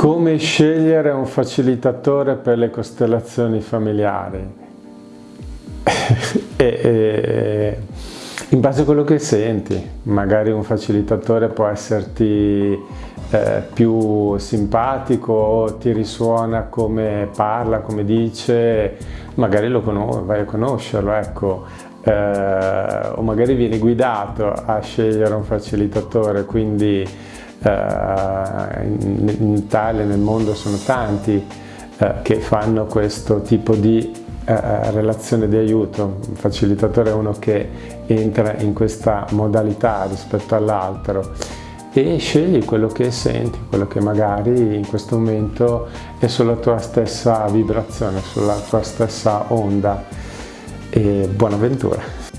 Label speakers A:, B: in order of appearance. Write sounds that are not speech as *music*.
A: Come scegliere un facilitatore per le costellazioni familiari? *laughs* e, e, in base a quello che senti, magari un facilitatore può esserti eh, più simpatico, ti risuona come parla, come dice, magari lo vai a conoscerlo, ecco. Eh, o magari vieni guidato a scegliere un facilitatore, quindi in, in Italia, nel mondo sono tanti eh, che fanno questo tipo di eh, relazione di aiuto, un facilitatore è uno che entra in questa modalità rispetto all'altro e scegli quello che senti, quello che magari in questo momento è sulla tua stessa vibrazione, sulla tua stessa onda e buona avventura!